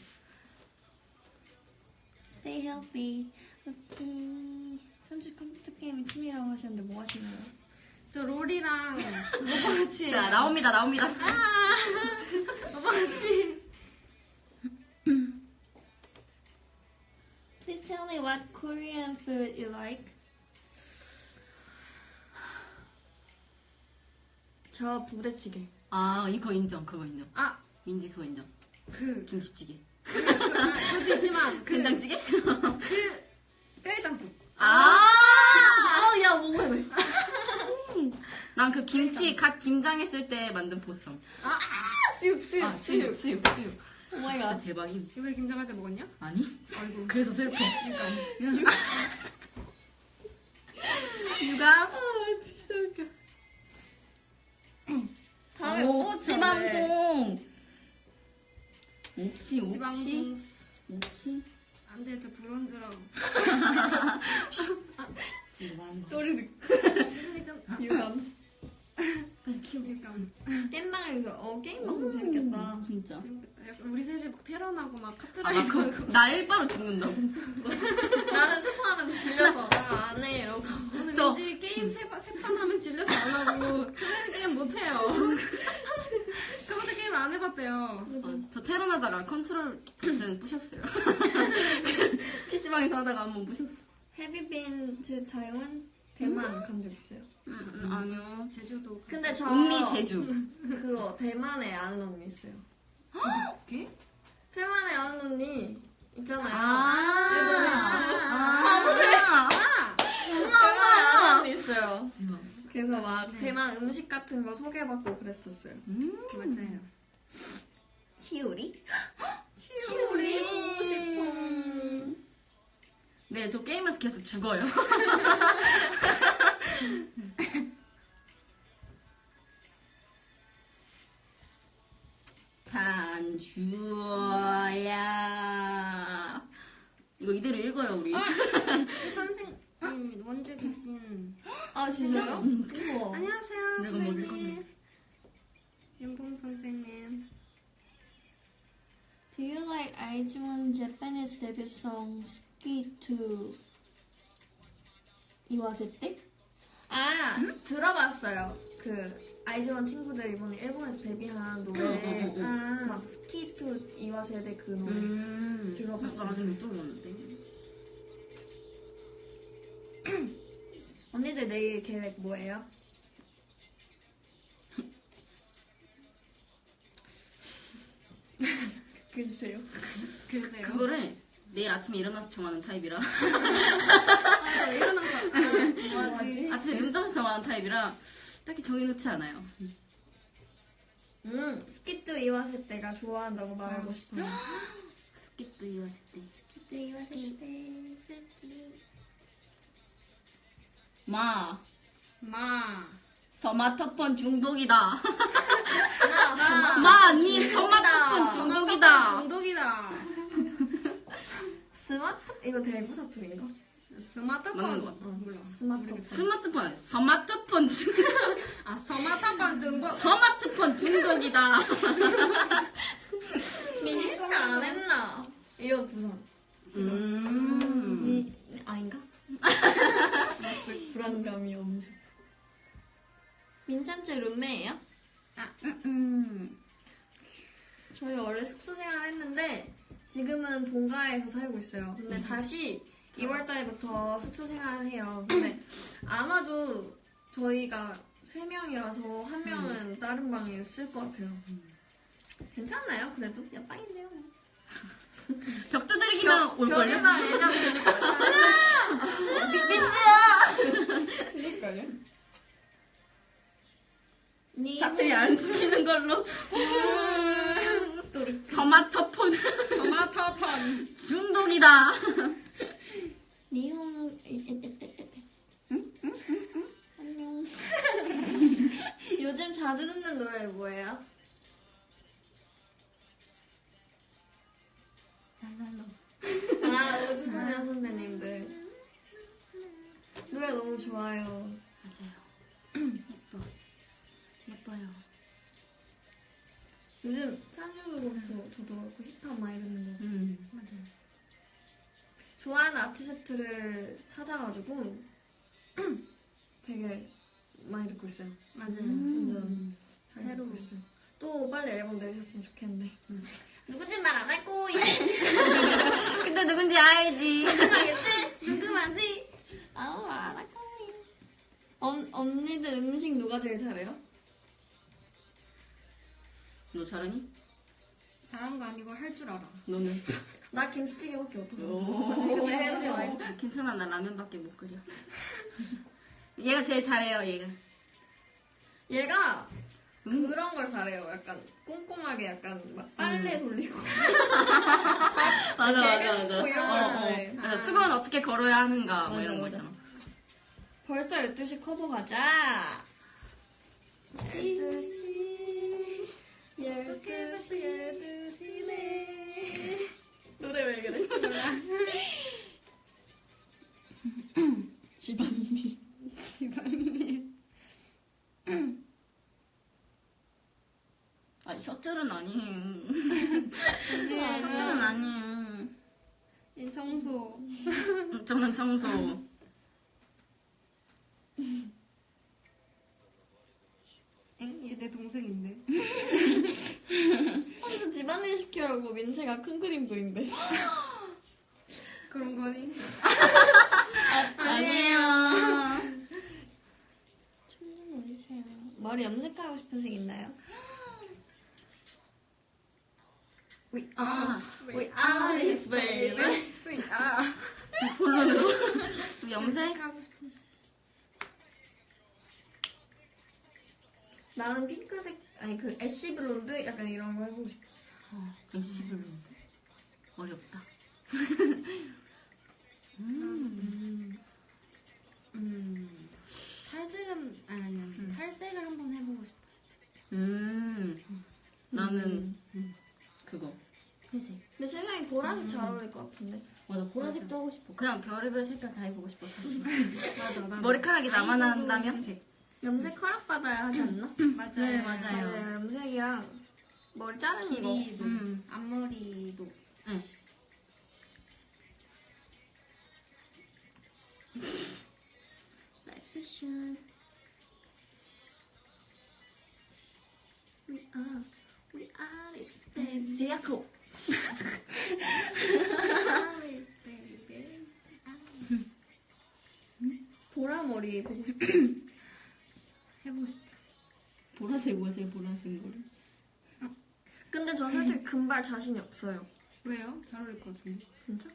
Stay healthy. 오케이. 산주 컴퓨터 게임 팀이라고 하셨는데 뭐 하시나요? 저 롤이랑 오빠 같이. 자, 나옵니다, 나옵니다. 아, 오빠 같이. Please tell me what Korean food you like. 저 부대찌개. 아, 이거 인정, 그거 인정. 아, 민지 그거 인정. 그, 김치찌개. 그, 아, 그것도 있지만, 그, 된장찌개? 그, 뼈해장국. 아! 아, 야, 먹어야 돼. 난그 김치 갓 김장했을 때 만든 보쌈. 수육 수육 아, 수육, 수육, 수육. Oh my 진짜 god. 대박임. 이번에 김장할 때 먹었냐? 아니? 아이고. 그래서 슬퍼. 그러니까. 유감? 아 진짜 웃겨. 다음에 오, 오버워치 옵치 방송. 옵치, 옵치. 지방송. 옵치. 안 돼, 저 브론즈라고. 이거. 또르륵. 아, 유감. 키워. 그러니까. 깻당에서 어 게임 너무 재밌겠다. 진짜. 재밌겠다. 약간 우리 셋이 막 테러나고 막 아, 카트라이드 나, 하고. 그, 나 일바로 죽는다고. 나는 스파하는 질려서 나안해 이러고. 오늘 저- 왠지 게임 세판 하면 질려서 안 하고 트레이드 게임 못 해요. 저번에 게임 안 해봤대요. 아, 저 테론하다가 컨트롤 버튼 부셨어요. PC방에서 하다가 한번 부셨어. 헤비빈 to 타이완 대만 간적 있어요. 음, 음, 아니요. 제주도. 근데 저 언니 제주. 그거 대만에 아는 언니 있어요. 게? 대만에 아는 언니 있잖아요. 아, 아, 바보들. 아, 대만에 아는 언니 있어요. 그래서 막 대만 음식 같은 거 소개받고 그랬었어요. 음. 맞아요. 치우리? 치우리 보고 싶어. 네, 저 게임에서 계속 죽어요. 잔 주어야. 이거 이대로 읽어요, 우리. 선생님 원주 계신. 아 진짜요? 음. 안녕하세요, 선생님. 연봉 선생님. Do you like 아이즈원 Japanese debut song Ski to 이와세떼? 아 들어봤어요. 그 아이즈원 친구들 이번에 일본에서 데뷔한 노래 응, 응, 응. 아, 막 스키투 이와 세대 그 노래 음. 들어봤어요. 아직 못 들어봤는데. 언니들 내일 계획 뭐예요? 글쎄요. 글쎄요. 그거를 내일 아침에 일어나서 정하는 타입이라. 아, 일어나서. 뭐하지? 아침에 눈 떠서 정하는 타입이라 딱히 정해놓지 않아요. 음 스키투 이와세대가 좋아한다고 말하고 싶어요. 好きと言わせたい. 好きと言わせたい 스키. 마, 마. 스마트폰 중독이다. 나 스마트 마, 니. 스마트폰 중독이다. 중독이다. 스마트 이거 대부 사투리인가? 스마트폰. 맞는 것 같아. 어, 몰라. 스마트폰. 스마트폰. 스마트폰 중독. 아, 스마트폰 중독. 스마트폰 중독이다. 니 했나 안 했나? 이거 부산. 음. 니 아닌가? 불안감이 엄습. 민찬 제 룸메예요? 음. 저희 원래 숙소 생활 했는데 지금은 본가에서 살고 있어요. 근데 다시 2월 달부터 숙소 생활을 해요. 근데 아마도 저희가 3명이라서 한 명은 다른 방에 쓸것 같아요. 괜찮나요? 그래도? 야, 빵인데요. 벽 두들기면 올걸요? 벽에다 되니까. 민지야! 니 사투리 안 시키는 걸로. 스마트폰 스마트폰. 중독이다. 니홍 안녕. 요즘 자주 듣는 노래 뭐예요? 아 우주소녀 선배님들 노래 너무 좋아요. 맞아요. 예뻐. 예뻐요. 요즘 찬주도 그렇고 저도 그렇고 힙합 많이 듣는 거. 음, 맞아요. 좋아하는 아티스트를 찾아가지고 되게 많이 듣고 있어요. 맞아요. 완전 잘 새로. 듣고 있어요. 또 빨리 앨범 내주셨으면 좋겠는데. 맞아. 누군지 말 안 할 거야. 근데 누군지 알지. 알겠지? 누구만지? 아무 말 안 할 거야. 언, 언니들 음식 누가 제일 잘해요? 너 잘하니? 잘한 거 아니고 할 줄 알아. 너는? 나 김치찌개밖에 못해서. 오. 근데 해도 괜찮아, 나 라면밖에 못 끓여. 얘가 제일 잘해요, 얘가. 얘가 음. 그런 걸 잘해요. 약간 꼼꼼하게 약간 막 빨래 돌리고 맞아 개그 쓰고 이런 걸 잘해. 맞아. 수건 어떻게 걸어야 하는가 뭐 맞아, 이런 거 맞아. 있잖아. 벌써 12시 커버 가자. 12시 12시 12시 네 노래 왜 그래? 집안일 집안일 아 셔틀은 아니에요. 셔틀은 아니에요. 이 청소. 음, 저는 청소. 엥? 얘내 동생인데. 혼자 집안일 시키라고 민채가 큰 그림 그린대 그런 거니? 아니에요. 춤좀 어디세요? 머리 염색하고 싶은 색 있나요? We are, we are this baby. 아. 다시 본론으로. 염색? 하고 싶은 색 나는 핑크색 아니 그 애쉬 블론드 약간 이런 거 해보고 싶었어 어, 일시불로. 어렵다. 음. 음. 탈색은 아니 아니요. 음. 탈색을 한번 해보고 싶어. 음. 나는 그거. 회색. 근데 세상에 보라색 잘 어울릴 것 같은데 맞아, 보라색도 하고 싶어. 그냥 별의별 색깔 다 해보고 싶어, 사실. 맞아 나. 머리카락이 나만 한다면 색. 염색 허락받아야 하지 않나? 맞아요. 네, 맞아요. 맞아요 염색이랑 머리 자르는 거 길이도 음. 앞머리도 네. Is short. We are, we are. Alice baby. 보라 머리 보고 싶어. 해보고 싶어. 보라색 옷에 보라색 머리. 근데 전 솔직히 금발 자신이 없어요. 왜요? 잘 어울릴 것 같은데. 진짜?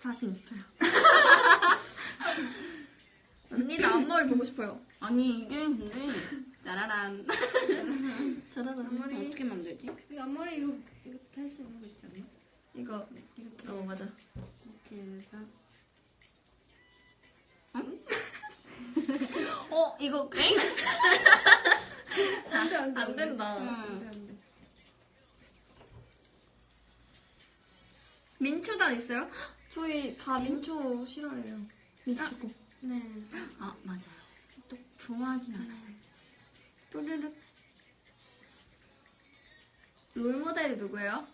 자신 있어요. 언니 나 앞머리 보고 싶어요. 아니, 이게 근데, 짜라란. 저는 앞머리 어떻게 만들지? 이거 앞머리 이거 이거 할수 있는 거 있지 않나? 이거 이렇게 어 맞아. 이렇게 해서 어, 이거, 엥? 안돼 안 돼 안 된다. 음. 안돼 안돼. 민초단 있어요? 저희 다 민초 싫어해요. 민초고. 네. 아, 맞아요. 또 좋아하진 않아요. 또르륵. 롤 모델이 누구예요?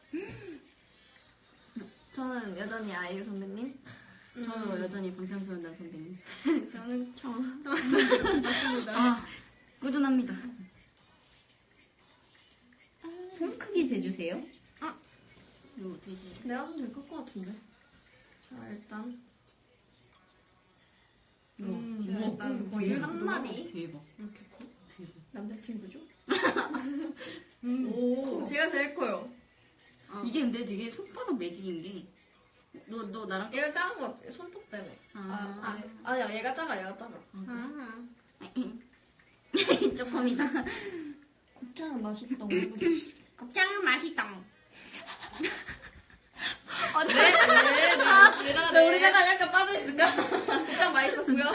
저는 여전히 아이유 선배님. 저도 여전히 방탄소년단 선배님. 저는 저. 아, 꾸준합니다. 손 크기 재주세요? 아. 이거 어떻게 재 내가 하면 될것 같은데. 자 일단 이거 음, 지금 일단 거의 한 마디. 대박. 이렇게 커? 대박. 남자친구죠? 음. 오, 제가 제일 커요. 어. 이게 근데 되게 손바닥 매직인 게. 너, 너 나랑. 얘가 작은 것 같아. 손톱 때문에. 아, 아, 아, 아니야, 얘가 작아, 얘가 작아. 아. 조금이다. 곱창은 맛있다. 곱창은 맛있다. 아, 네, 네, 네. 얘가 왜 우리나라 약간 빠져있을까? 곱창 맛있었고요.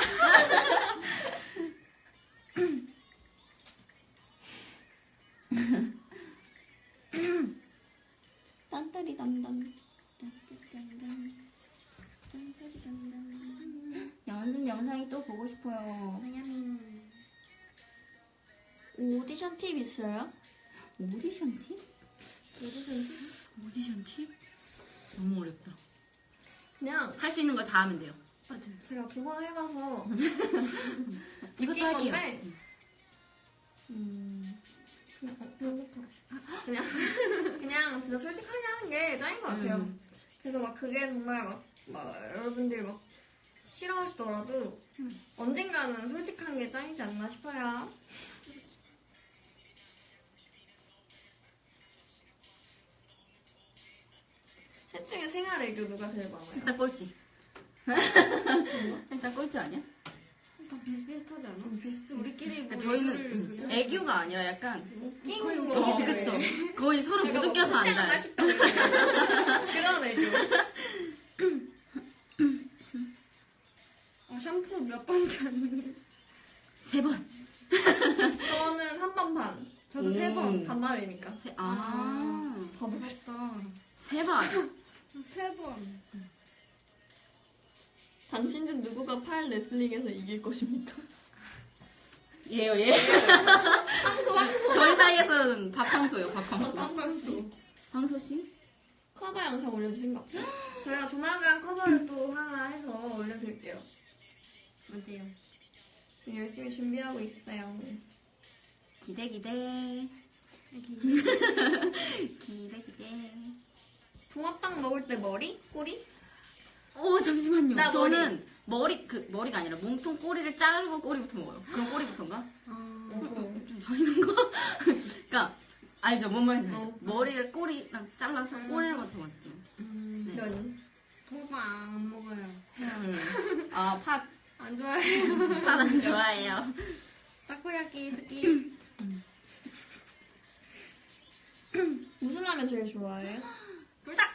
딴따리 단단. 연습 영상이 또 보고 싶어요. 오디션 팁 있어요? 오디션 팁? 오디션 팁? 오디션 팁? 너무 어렵다. 그냥 할 수 있는 걸 다 하면 돼요. 맞아요. 제가 두 번 해봐서 이것도 할게요. 건데. 음. 그냥 어, 배고파. 그냥 그냥 진짜 솔직하게 하는 게 짱인 것 같아요. 음. 그래서 막 그게 정말 막, 막 여러분들이 막 싫어하시더라도 음. 언젠가는 솔직한 게 짱이지 않나 싶어요. 셋 중에 생활 애교 누가 제일 많아요? 일단 꼴찌. 일단 꼴찌 아니야? 다 비슷비슷하지 않아? 비슷해. 우리끼리 뭐 그러니까 저희는 음, 애교가 아니라 약간 웃긴 거의 거. 어, 그쵸. 거의 서로 못 웃겨서 안 안다. 맛있다. 그런 애교. 어, 샴푸 몇 번 잤는데. 세 번. 저는 한 번 반. 저도 세 오. 번. 반반이니까. 세, 아. 부럽다. 세 번. 세 번. 당신 중 누구가 팔 레슬링에서 이길 것입니까? 예요, 예. 황소, 황소. 저희 사이에서는 밥황소예요, 밥황소. 빵빵수. 황소 씨? 커버 영상 올려주신 거 없죠? 저희가 조만간 커버를 또 하나 해서 올려드릴게요. 맞아요. 열심히 준비하고 있어요. 기대, 기대. 기대, 기대. 붕어빵 먹을 때 머리? 꼬리? 오, 잠시만요. 나 저는 머리. 그, 머리가 아니라 몸통 꼬리를 자르고 꼬리부터 먹어요. 그럼 꼬리부터인가? 어. 좀 저리는 거? 그니까, 알죠? 뭔 말인지 알죠? 어. 머리를 꼬리랑 잘라서 꼬리를 먼저 먹어요. 음, 네. 면이. 붕어빵 안 먹어요. 아, 팥. 안 좋아해요. 팥안 좋아해요. 타코야끼 스키. 무슨 라면 제일 좋아해요? 불닭.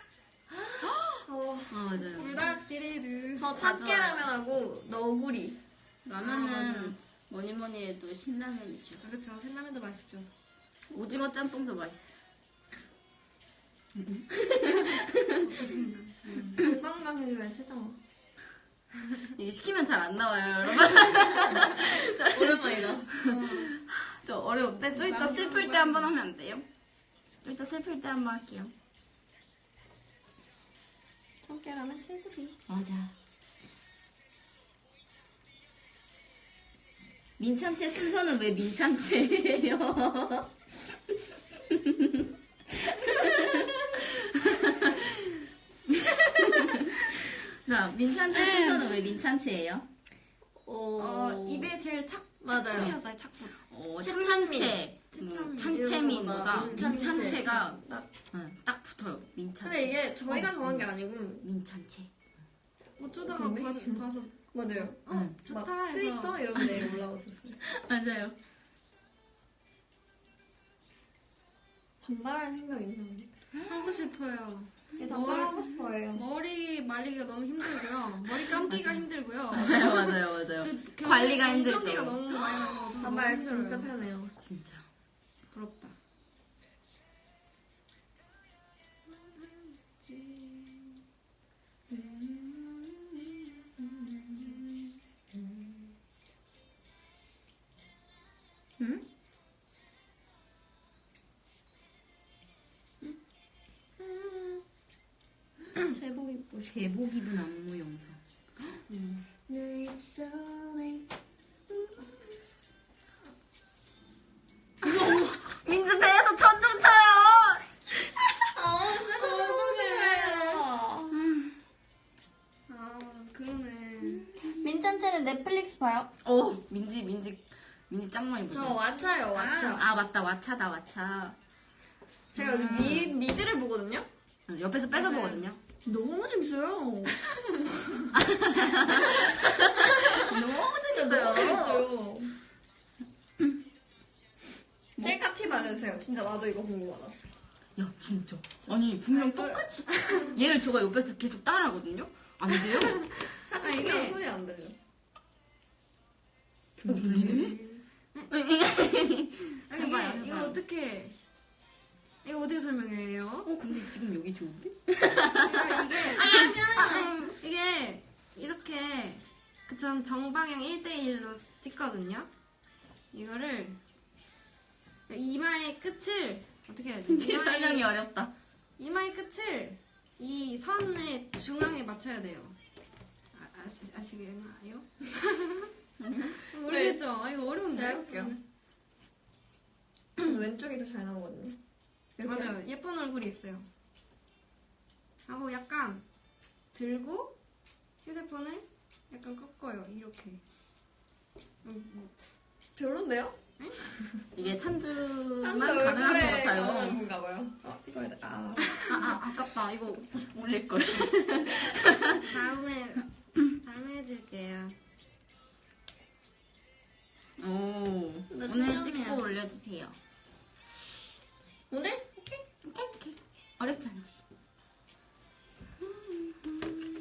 어, 아, 맞아요. 불닭 시리즈. 저다 참깨 좋아요. 라면 하고 너구리. 라면은 뭐니 뭐니 해도 신라면이죠. 아, 그쵸. 신라면도 맛있죠. 오징어 짬뽕도 맛있어요. 건강감 해줘야 최정화. 이게 시키면 잘 안 나와요, 여러분. 오랜만이다. 저 어려운데 좀 이따 슬플 때 한 번 하면 안 돼요? 좀 이따 슬플 때 한 번 할게요. 참깨 라면 최고지. 맞아. 민찬채 순서는 왜 민찬채예요? 자, 민찬채 순서는 왜 민찬채예요? 어, 입에 제일 착, 맞아요. 착붙이었어요, 착붙. 어, 채찬민. 뭐 민찬채. 민찬채가 딱. 응, 딱 붙어요. 민찬채. 근데 이게 저희가 어, 정한 게 음. 아니고 민찬채. 어쩌다가? 봐, 봐서 맞아요. 응. 좋다 막 해서. 트위터 이런 데 올라왔었어요. 맞아요. 단발할 생각 있나요? 하고 싶어요. 예, 단발하고 싶어요. 머리 말리기가 너무 힘들고요. 머리 감기가 힘들고요. 맞아요, 맞아요, 맞아요. 저 결국에 관리가 힘들죠. 너무 많이 나서 저도 단발. 진짜 편해요. 진짜. 부럽다. 응? 제복 입고. 제복 입은 안무 영상. 내 민트 배에서 천 좀 쳐요. 아, 쎄요. 아, 그러네. 민찬채는 넷플릭스 봐요? 오, 민지, 민지, 민지 짱 많이 저 보세요. 왓챠요, 왓챠. 아, 맞다, 왓챠다, 왓챠. 제가 요즘 미, 미드를 보거든요? 응, 옆에서 뺏어 맞아요. 보거든요. 너무 재밌어요. 너무 재밌어요. 셀카 팁 알려주세요. 진짜 나도 이거 궁금하다. 야, 진짜. 아니, 분명 똑같이. 얘를 제가 옆에서 계속 따라하거든요? 안 돼요? 사진 아, 이게- 소리 안 들려. 들리네? 아니, 해봐요, 이게, 이거. 어떻게, 이거 어떻게 설명해요? 어, 근데 지금 여기 좋은데? 이게, 이렇게, 그전 정방향 1대1로 찍거든요? 이거를, 이마의 끝을, 어떻게 해야 돼? 이게 설명이 어렵다. 이마의 끝을 이 선의 중앙에 맞춰야 돼요. 아, 아시, 아시겠나요? 모르겠죠? 아, 이거 어려운데? 제가 해볼게요. 왼쪽이 더 잘 나오거든요. 이렇게. 맞아요. 예쁜 얼굴이 있어요. 하고 약간 들고 휴대폰을 약간 꺾어요. 이렇게. 음, 뭐, 별론데요? 이게 찬주만 찬주 가능한 것 같아요. 어, 영원한 건가 봐요. 어, 찍어야 돼. 아, 아, 아 아깝다. 이거 올릴 걸. 다음에 다음에 해줄게요. 오 오늘 찍고 올려주세요. 오늘? 오케이. 오케이 오케이. 어렵지 않지. 음, 음.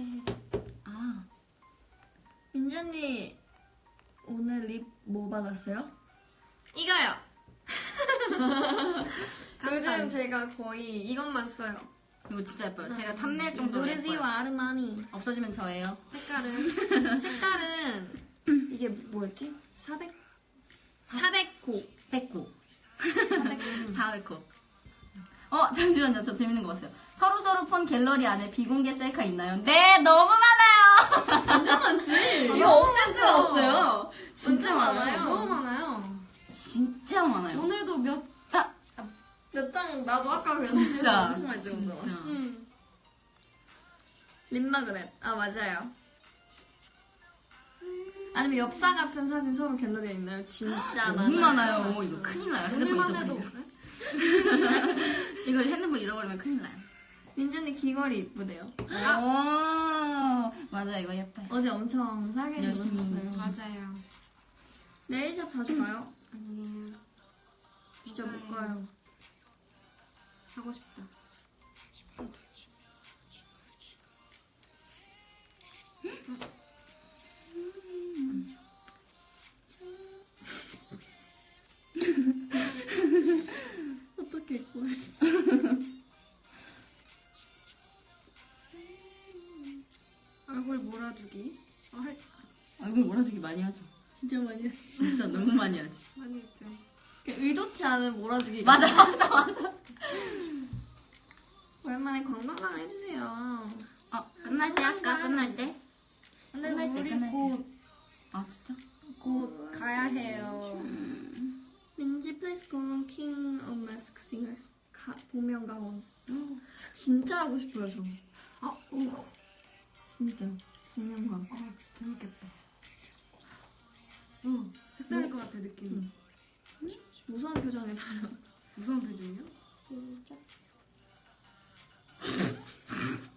젤리 아. 민준이 오늘 립 뭐 받았어요? 이거요. 요즘 제가 거의 이것만 써요. 이거 진짜 예뻐요. 네. 제가 탐낼 정도로 예뻐요. 아르마니. 없어지면 저예요. 색깔은? 색깔은 이게 뭐였지? 400? 400호 100호 400호 어, 잠시만요. 저 재밌는 거 봤어요. 서로서로 폰 갤러리 안에 비공개 셀카 있나요? 네, 너무 많아요! 완전 많지. 이거 없앨 수가 없어요. 진짜 많아요. 너무 많아요. 진짜 많아요. 오늘도 몇, 아, 몇장 나도 아까 그랬지. 진짜. 엄청 많이 찍었잖아. 음. 립 마그넷. 아 맞아요. 아니면 엽사 같은 사진 서로 갤러리에 있나요? 진짜 너무 많아요. 많아요. 이거 큰일 나요. 핸드폰. 잊어버리면. 이거 핸드폰 잃어버리면 큰일 나요. 민준이 귀걸이 이쁘대요. 오, 맞아, 이거 예뻐요. 어제 엄청 싸게 열심히. 주셨어요. 맞아요. 네일샵 자주 가요? 아니에요. 진짜 못 가요. 가요. 하고 싶다. 어떻게 입고 있어? 얼굴 몰아주기. 어, 할, 얼굴 몰아주기 많이 하죠. 진짜 많이 해. 진짜 너무 많이 하지. 많이 했죠. 의도치 않은 몰아주기. 맞아, 맞아, 맞아. 오랜만에 건강랑 해주세요. 어, 끝날 때 할까? 끝날 때? 근데 끝날 때, 우리. 곧, 아, 진짜? 곧 가야 해요. 민지 please go on King of Mask Singer. 가, 복면가왕. 진짜 하고 싶어요, 저. 아, 오. 진짜. 가왕. 아, 재밌겠다. 응, 색다를 것 같아, 느낌이. 무서운 표정 해 달라. 무서운 표정이요? 안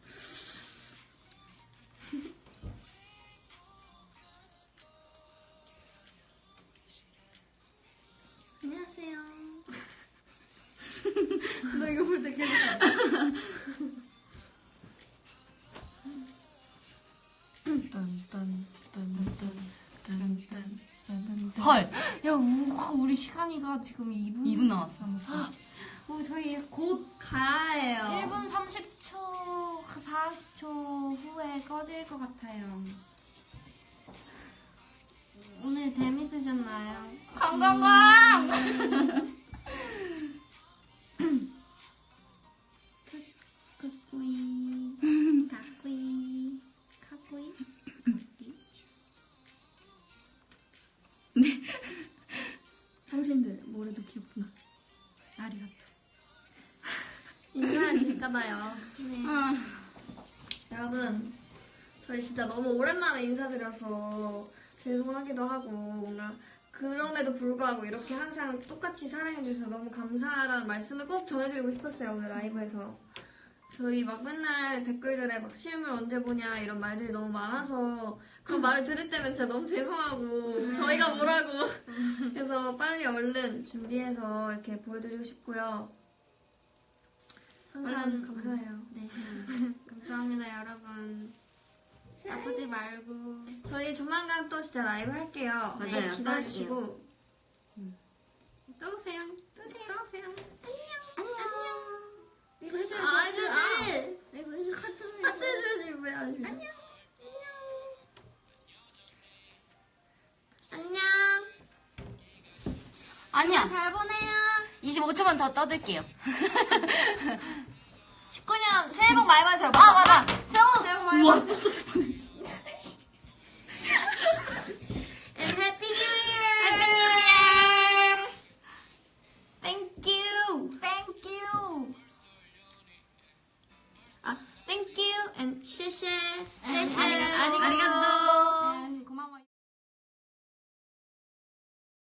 녕하세요. 너 이거 볼 때 계속. 헐. 야, 우, 우리 시간이가 지금 2분. 2분 남았어. 어, 저희 곧 가야 해요. 1분 30초, 40초 후에 꺼질 것 같아요. 오늘 재밌으셨나요? 강강강! 까꾸이. 까꾸이. 까꾸이. 당신들 모레도 귀엽구나. 아리가또. 인사를 드릴까봐요. 아, 여러분, 저희 진짜 너무 오랜만에 인사드려서 죄송하기도 하고 뭔가 그럼에도 불구하고 이렇게 항상 똑같이 사랑해주셔서 너무 감사하다는 말씀을 꼭 전해드리고 싶었어요 오늘 라이브에서. 저희 막 맨날 댓글들에 막 실물 언제 보냐 이런 말들이 너무 많아서 그런 말을 들을 때면 진짜 너무 죄송하고 저희가 뭐라고. 그래서 빨리 얼른 준비해서 이렇게 보여드리고 싶고요. 항상 감사해요. 네. 감사합니다, 여러분. 아프지 말고. 저희 조만간 또 진짜 라이브 할게요. 맞아요. 네, 기다려주시고. 또 오세요. 또 오세요. 또 오세요. 이거 해줘야지. 아, 해줘야지. 이거 해줘. 하트. 하트 해줘야지. 안 해줘? 안녕. 안녕. 아니야. 잘 보내요. 25초만 더 떠들게요. 19년 새해 복 많이 받으세요. 아, 맞아. 새해 복, 새해 복 많이 우와, 받으세요. And Happy New Year. Happy New Year. Thank you. Thank you. 아, thank you and 谢谢. 谢谢. 아리가또. 아리가또.